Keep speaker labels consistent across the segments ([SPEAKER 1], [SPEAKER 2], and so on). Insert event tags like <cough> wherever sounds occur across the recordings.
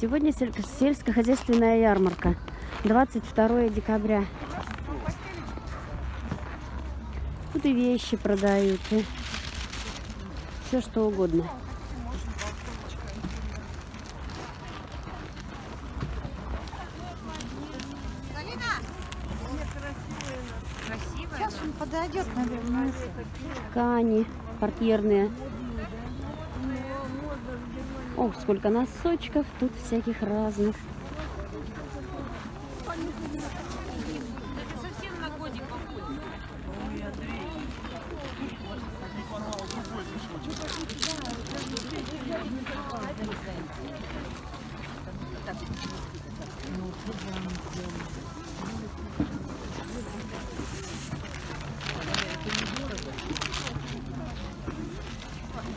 [SPEAKER 1] Сегодня сель- сельскохозяйственная ярмарка. 22 декабря. Тут и вещи продают, и все что угодно.
[SPEAKER 2] Сейчас он подойдет, наверное.
[SPEAKER 1] Ткани портьерные. Ох, сколько носочков тут всяких разных.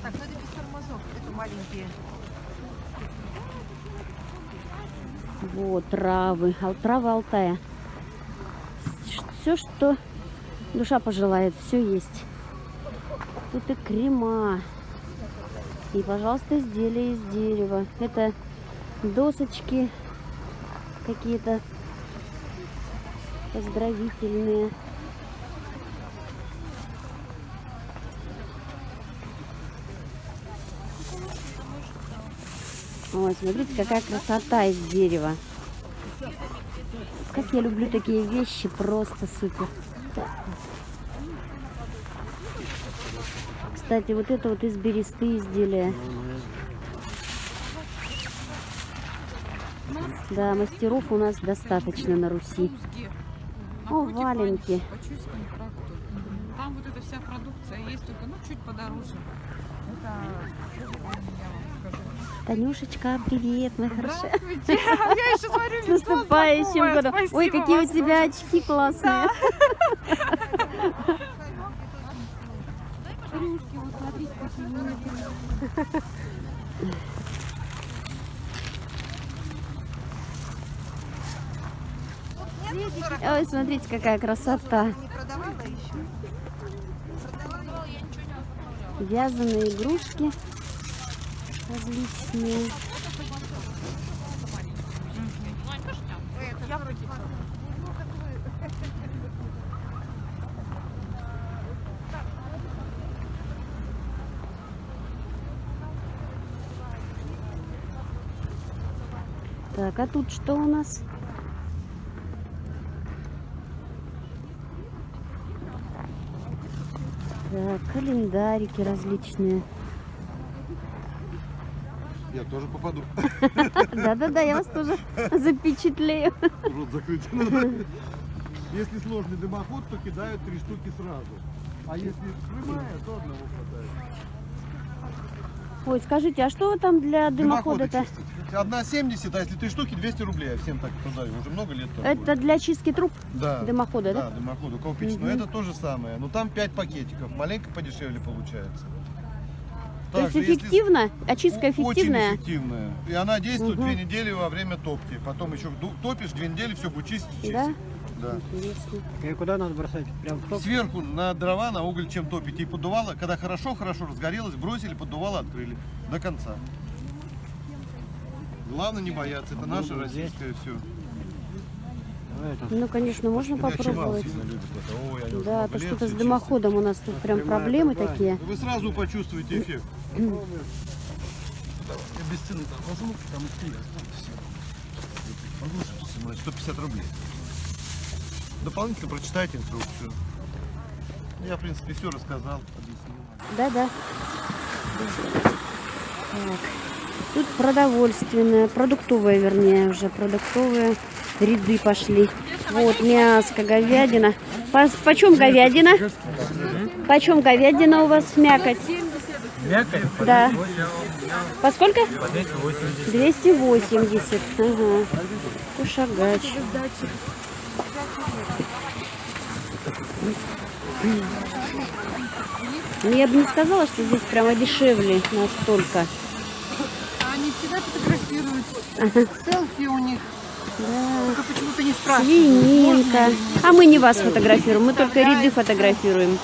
[SPEAKER 2] Так, ну это без тормозов, это маленькие.
[SPEAKER 1] Вот, травы. Травы Алтая. Все, что душа пожелает, все есть. Тут и крема. И, пожалуйста, изделия из дерева. Это досочки какие-то поздравительные. Ой, смотрите, какая красота из дерева. Как я люблю такие вещи, просто супер. Кстати, вот это вот из бересты изделия. Да, мастеров у нас достаточно на Руси. О, валенки.
[SPEAKER 3] Там вот эта вся продукция есть, только ну чуть подороже. Это.
[SPEAKER 1] Танюшечка, привет, моя хорошая.
[SPEAKER 3] Здравствуйте. Я еще смотрю,
[SPEAKER 1] С наступающим годом. Ой, какие у тебя очки классные. Ой, смотрите, какая красота. Вязаные игрушки различные. Так, а тут что у нас? Так, календарики различные.
[SPEAKER 4] Я тоже попаду.
[SPEAKER 1] Да-да-да, я вас тоже запечатлею.
[SPEAKER 4] Рот закрыть. Если сложный дымоход, то кидают три штуки сразу. А если прямая, то одного хватает.
[SPEAKER 1] Ой, скажите, а что там для дымохода-то?
[SPEAKER 4] Одна 70, а если три штуки, 200 рублей. Я всем так продаю. Уже много лет торгую.
[SPEAKER 1] Это для чистки труб
[SPEAKER 4] да.
[SPEAKER 1] дымохода, да?
[SPEAKER 4] Да, дымоходу, колпич. Но это то же самое. Но там 5 пакетиков. Маленько подешевле получается.
[SPEAKER 1] То есть
[SPEAKER 4] Также, если
[SPEAKER 1] эффективно? Очистка
[SPEAKER 4] О-
[SPEAKER 1] эффективная?
[SPEAKER 4] Очень эффективная. И она действует
[SPEAKER 1] Мгм.
[SPEAKER 4] две недели во время топки. Потом еще топишь, две недели, все будет чистить, чистить.
[SPEAKER 1] Да?
[SPEAKER 4] Да.
[SPEAKER 1] Интересно.
[SPEAKER 5] И куда надо бросать? Прям в топ?
[SPEAKER 4] Сверху на дрова, на уголь чем топите и поддувало. Когда хорошо-хорошо разгорелось, бросили, поддувало, открыли. До конца. Главное не бояться. Это наше российское все.
[SPEAKER 5] Ну,
[SPEAKER 1] Ну, конечно, можно попробовать.
[SPEAKER 4] Ой,
[SPEAKER 1] Да,
[SPEAKER 4] много
[SPEAKER 1] то что-то с дымоходом у нас тут прям проблемы такие.
[SPEAKER 4] Вы сразу почувствуете эффект. Я без цены там возьму, там и все. Послушайте, снимать 150 рублей. Дополнительно прочитайте инструкцию. Я, в принципе, все рассказал, объяснил.
[SPEAKER 1] Да-да. Тут продовольственное, продуктовые, вернее, уже продуктовые ряды пошли. Вот мяско, говядина. По, почем говядина? Почем говядина у вас мякоть?
[SPEAKER 5] Мякоть?
[SPEAKER 1] Да. По сколько?
[SPEAKER 5] По 280.
[SPEAKER 1] 280. Ага. Кушагач. Ну, я бы не сказала, что здесь прямо дешевле настолько.
[SPEAKER 2] Они всегда фотографируют. Селфи у них.
[SPEAKER 1] Да.
[SPEAKER 2] Только почему-то не спрашивают.
[SPEAKER 1] Свининка. А мы не вас фотографируем, мы только ряды фотографируем.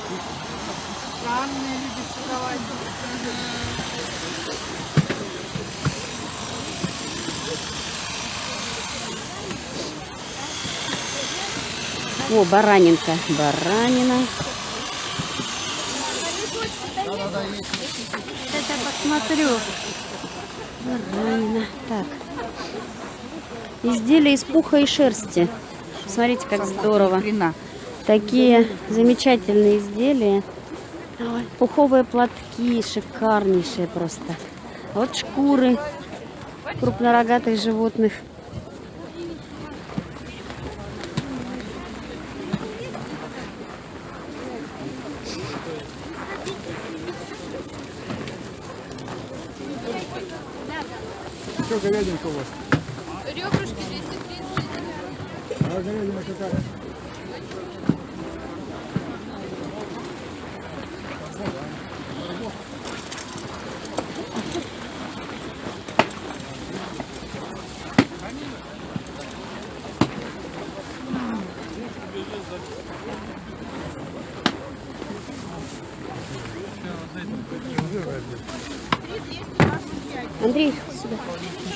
[SPEAKER 1] О, баранинка. Баранина. Сейчас я посмотрю. Баранина. Так. Изделия из пуха и шерсти. Смотрите, как здорово. Такие замечательные изделия. Пуховые платки шикарнейшие просто. Вот шкуры крупнорогатых животных.
[SPEAKER 4] Говядинка у вас? Ребрышки 230. А говядина какая?
[SPEAKER 1] Андрей, сюда.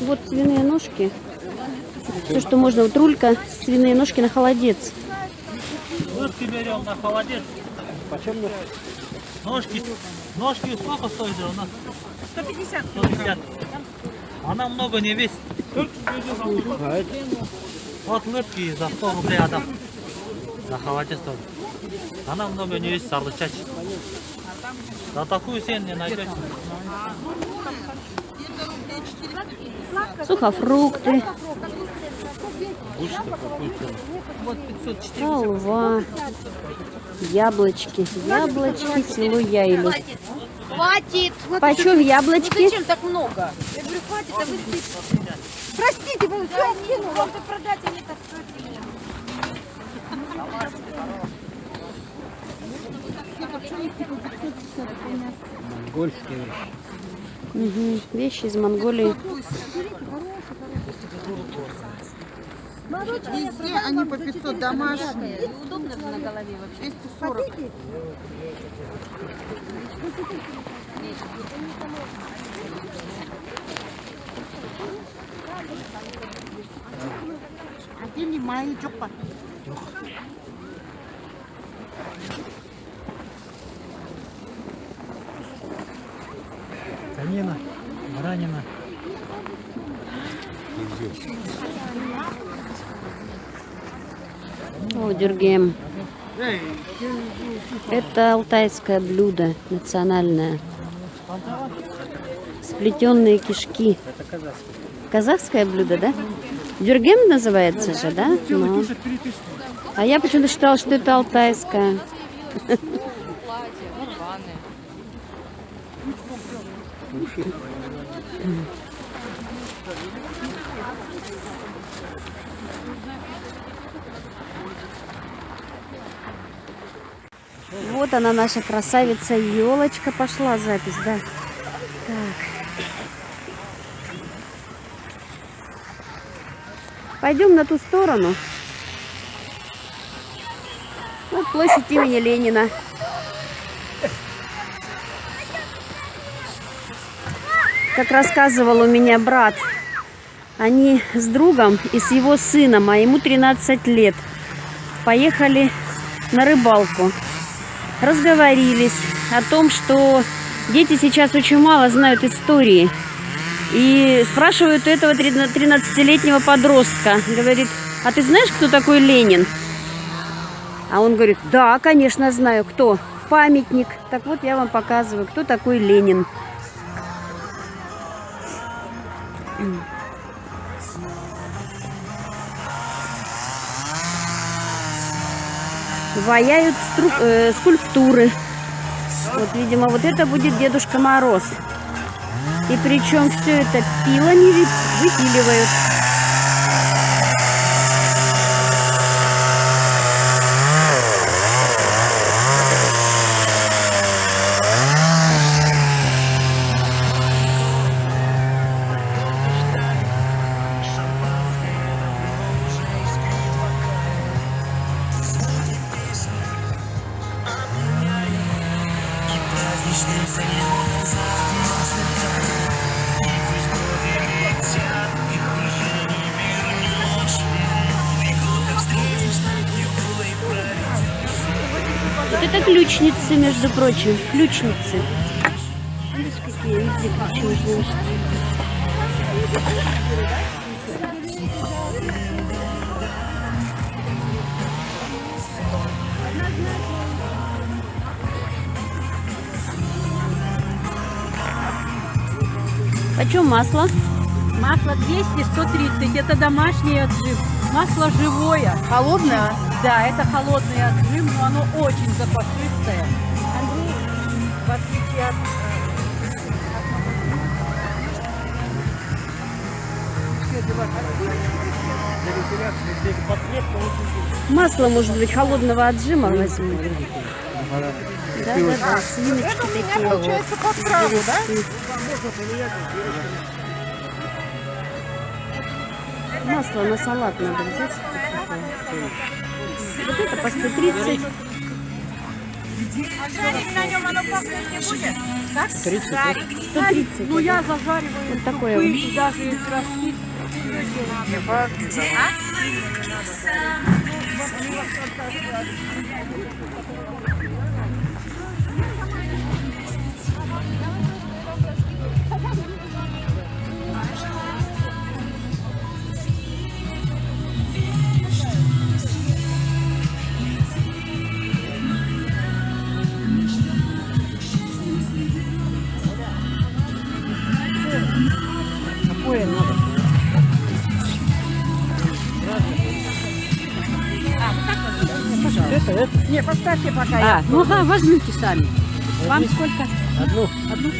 [SPEAKER 1] Вот свиные ножки. Все, что можно. Вот рулька, свиные ножки на холодец.
[SPEAKER 5] Ножки берем на холодец. Почем ножки? Ножки, ножки сколько стоит у нас? 150. 150. Она много не весит. Вот лыпки за 100 рублей отдам. На холодец тоже. Она много не весит, сарлычач. За такую цену не найдете.
[SPEAKER 1] Сухофрукты, халва, яблочки. Яблочки село Яйлю.
[SPEAKER 6] Хватит!
[SPEAKER 1] Почем яблочки?
[SPEAKER 6] Зачем так много? Я говорю, хватит, а вы. Простите, вы все кинул, вам-то продать, а мне так
[SPEAKER 5] Монгольские вещи.
[SPEAKER 1] Мгм, Вещи из Монголии.
[SPEAKER 2] Везде они по 500 домашние.
[SPEAKER 6] Удобно же на голове вообще.
[SPEAKER 2] 240. Один не мои
[SPEAKER 5] Конина, баранина.
[SPEAKER 1] О, дюргем. Это алтайское блюдо национальное. Сплетенные кишки. Казахское блюдо, да? Дюргем называется же, да? Ну. А я почему-то считала, что это алтайское. <laughs> Вот она, наша красавица елочка пошла запись, да. Так. Пойдем на ту сторону. Вот площадь имени Ленина. Как рассказывал у меня брат, они с другом и с его сыном, а ему 13 лет, поехали на рыбалку разговорились о том, что дети сейчас очень мало знают истории. И спрашивают этого 13-летнего подростка. Говорит, а ты знаешь, кто такой Ленин? А он говорит, да, конечно, знаю. Кто? Памятник. Так вот, я вам показываю, кто такой Ленин. Ваяют стру- э, скульптуры. Вот, видимо, вот это будет Дедушка Мороз. И причем все это пилами Вот это ключницы, между прочим, ключницы. Видишь, какие везде ключи Почем масло?
[SPEAKER 6] Масло 200, 130. Это домашний отжим. Масло живое.
[SPEAKER 2] Холодная?
[SPEAKER 6] Да, это холодный отжим, но оно очень запашистое. В отличие от...
[SPEAKER 1] Масло, может быть, холодного отжима возьму. Да, да, да, свиночки такие.
[SPEAKER 2] Получается под сразу, да?
[SPEAKER 1] Масло на салат надо взять. Вот это по 130. 130.
[SPEAKER 6] Ну, я зажариваю
[SPEAKER 1] Вот такое
[SPEAKER 6] супы,
[SPEAKER 1] вот.
[SPEAKER 6] даже из ростки.
[SPEAKER 2] Не, поставьте пока.
[SPEAKER 1] А, ну ага, возьмите сами. Вам сколько?
[SPEAKER 5] Одну.
[SPEAKER 1] Одну?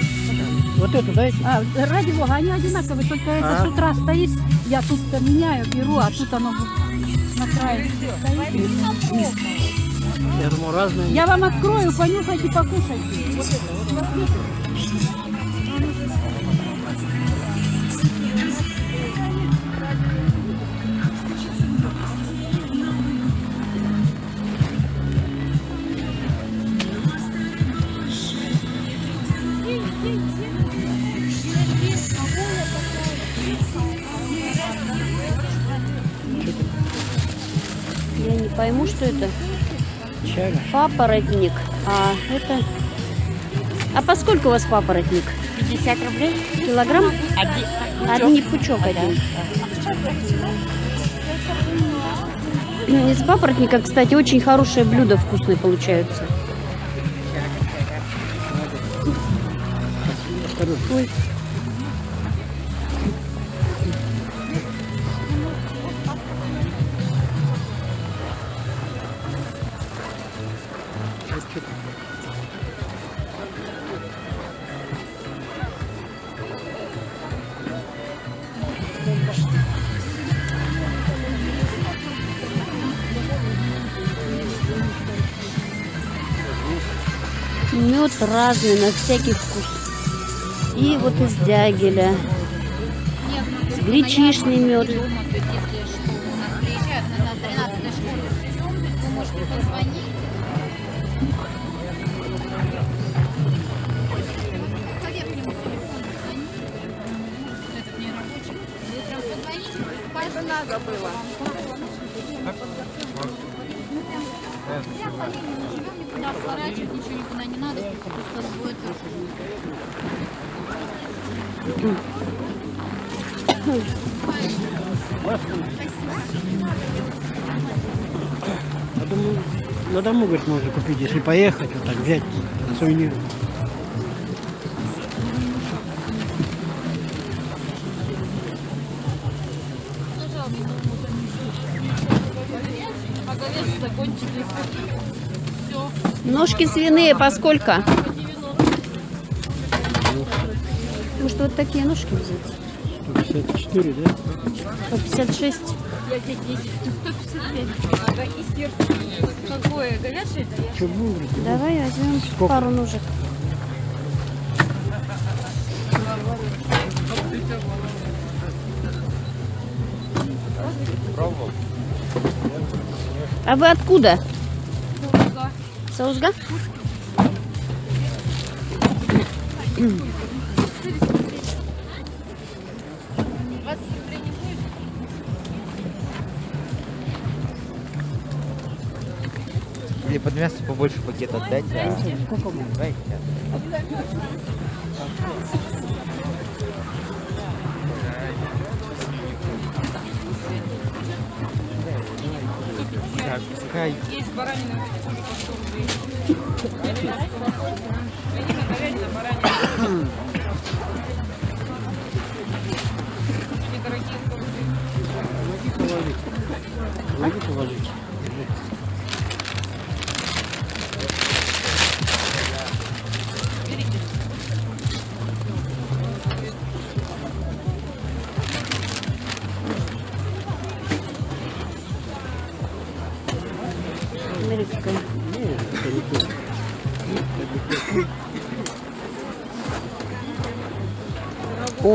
[SPEAKER 5] Вот эту дайте.
[SPEAKER 6] А, ради бога, они одинаковые, только это с утра стоит, я тут меняю, беру, а тут оно на крае стоит.
[SPEAKER 5] Я думаю, разные.
[SPEAKER 6] Я вам открою, понюхайте, покушайте. Вот это, вот
[SPEAKER 1] пойму, что это.
[SPEAKER 5] Чага.
[SPEAKER 1] Папоротник. А это... А поскольку у вас папоротник?
[SPEAKER 6] 50 рублей?
[SPEAKER 1] Килограмм? Один пучок один. Из папоротника, кстати, очень хорошие блюда вкусные получаются. Ой. Мед разный, на всякий вкус. И вот из дягеля. Гречишный мед.
[SPEAKER 2] Надо было.
[SPEAKER 7] Никуда сворачивать, ничего никуда не
[SPEAKER 5] Я на дому, говорит, можно купить, если поехать, вот так взять сувенир.
[SPEAKER 1] Ножки свиные по сколько? Может, вот такие ножки взять?
[SPEAKER 5] 154, да?
[SPEAKER 1] По 56.
[SPEAKER 6] Какое? Говяжье?
[SPEAKER 5] Что будет? говорит,
[SPEAKER 1] Давай возьмем
[SPEAKER 5] Сколько?
[SPEAKER 1] пару ножек. А вы откуда? Саузга.
[SPEAKER 4] Мне под
[SPEAKER 8] Мясо побольше пакет отдайте. А... Дайте. Так,
[SPEAKER 3] Есть баранина, тоже по 100 рублей.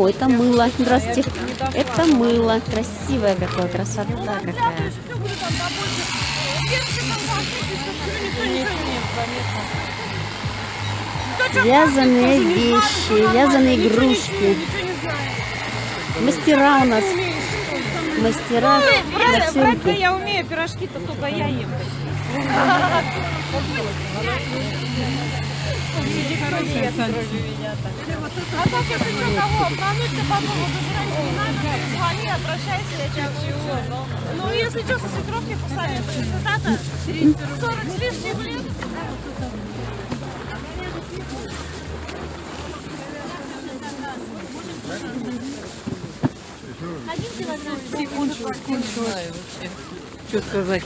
[SPEAKER 1] О, это мыло. Здравствуйте. Это мыло. Красивое какое, красота какая. Вязаные вещи, вязаные игрушки. Мастера у нас. Мастера руки.
[SPEAKER 3] я умею пирожки-то только я ем.
[SPEAKER 2] А так, если что, кого обмануть, то по поводу жрать не надо, звони, обращайся, я тебя чего. Ну, если что, со свекровки посоветую. Цитата 40 с лишним лет.
[SPEAKER 7] Один килограмм.
[SPEAKER 3] Что сказать?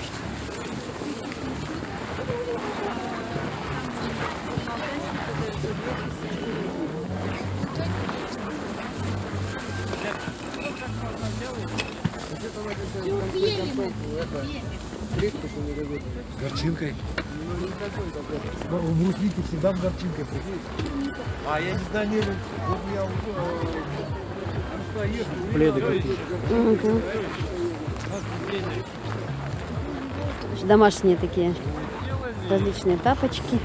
[SPEAKER 4] С горчинкой. В брусники всегда с горчинкой. А я не знаю, не вот я э,
[SPEAKER 8] Пледы какие.
[SPEAKER 1] Мгм. Домашние такие различные тапочки.